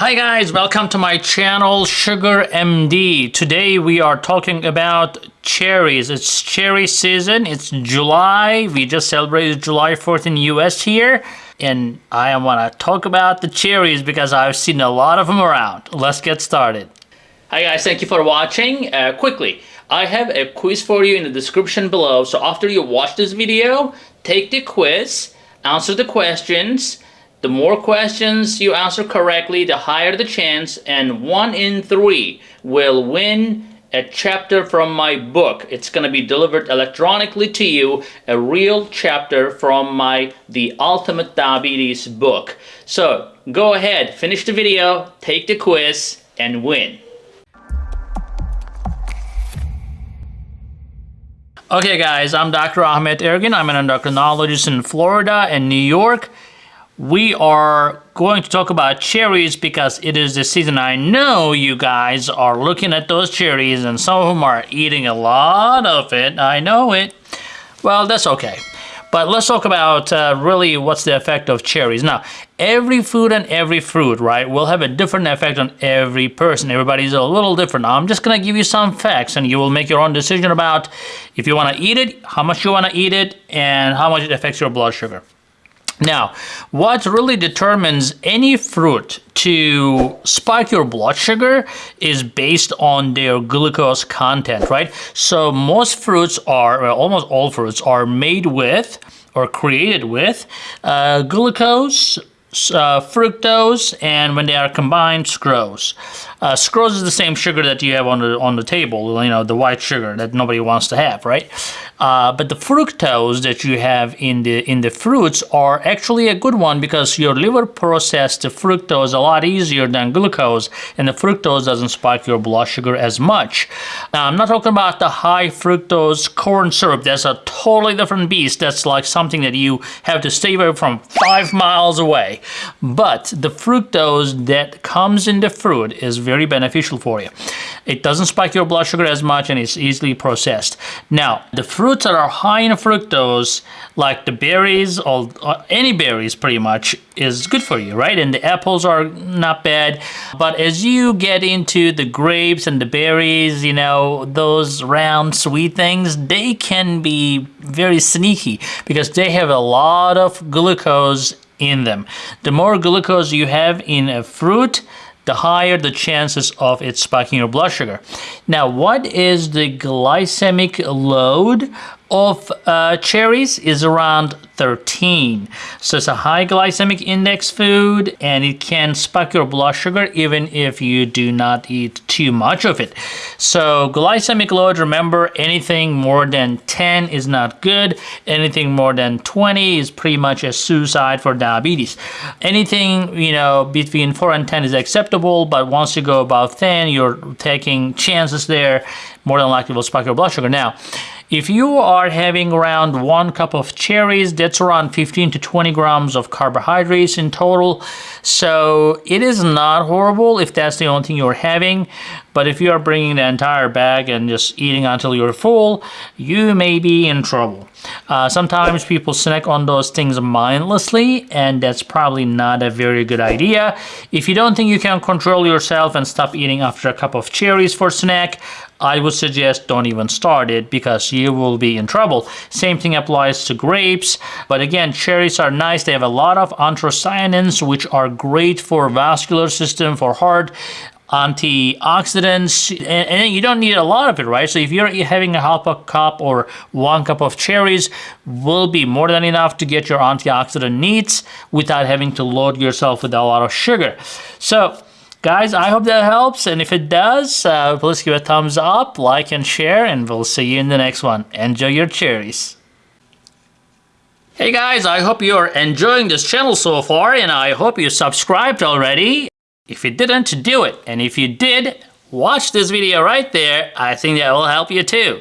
Hi guys, welcome to my channel Sugar MD. Today we are talking about cherries. It's cherry season. It's July. We just celebrated July 4th in the US here. And I want to talk about the cherries because I've seen a lot of them around. Let's get started. Hi guys, thank you for watching. Uh, quickly, I have a quiz for you in the description below. So after you watch this video, take the quiz, answer the questions, the more questions you answer correctly, the higher the chance, and one in three will win a chapter from my book. It's going to be delivered electronically to you, a real chapter from my The Ultimate Diabetes book. So go ahead, finish the video, take the quiz, and win. Okay guys, I'm Dr. Ahmed Ergin. I'm an endocrinologist in Florida and New York we are going to talk about cherries because it is the season. I know you guys are looking at those cherries and some of them are eating a lot of it. I know it. Well, that's okay. But let's talk about uh, really what's the effect of cherries. Now, every food and every fruit, right, will have a different effect on every person. Everybody's a little different. Now, I'm just going to give you some facts and you will make your own decision about if you want to eat it, how much you want to eat it, and how much it affects your blood sugar. Now, what really determines any fruit to spike your blood sugar is based on their glucose content, right? So most fruits are, well, almost all fruits are made with or created with uh, glucose, uh, fructose, and when they are combined, sucrose. Uh, is the same sugar that you have on the on the table, you know, the white sugar that nobody wants to have, right? Uh, but the fructose that you have in the in the fruits are actually a good one because your liver processed the fructose a lot easier than glucose, and the fructose doesn't spike your blood sugar as much. Now, I'm not talking about the high fructose corn syrup. That's a totally different beast. That's like something that you have to stay away from five miles away. But the fructose that comes in the fruit is very beneficial for you. It doesn't spike your blood sugar as much and it's easily processed. Now, the fruits that are high in fructose, like the berries or, or uh, any berries pretty much, is good for you, right? And the apples are not bad. But as you get into the grapes and the berries, you know, those round sweet things, they can be very sneaky because they have a lot of glucose in them. The more glucose you have in a fruit, the higher the chances of it spiking your blood sugar. Now, what is the glycemic load of uh, cherries is around 13. So it's a high glycemic index food and it can spike your blood sugar even if you do not eat too much of it. So glycemic load, remember anything more than 10 is not good. Anything more than 20 is pretty much a suicide for diabetes. Anything, you know, between 4 and 10 is acceptable, but once you go above 10, you're taking chances there, more than likely will spike your blood sugar. Now, if you are having around one cup of cherries, that's around 15 to 20 grams of carbohydrates in total. So it is not horrible if that's the only thing you're having. But if you are bringing the entire bag and just eating until you're full, you may be in trouble. Uh, sometimes people snack on those things mindlessly, and that's probably not a very good idea. If you don't think you can control yourself and stop eating after a cup of cherries for snack, I would suggest don't even start it because you will be in trouble. Same thing applies to grapes, but again, cherries are nice. They have a lot of anthocyanins, which are great for vascular system, for heart, antioxidants, and, and, you don't need a lot of it, right? So if you're having a half a cup or one cup of cherries, will be more than enough to get your antioxidant needs without having to load yourself with a lot of sugar. So Guys, I hope that helps, and if it does, uh, please give a thumbs up, like, and share, and we'll see you in the next one. Enjoy your cherries. Hey guys, I hope you're enjoying this channel so far, and I hope you subscribed already. If you didn't, do it. And if you did, watch this video right there. I think that will help you too.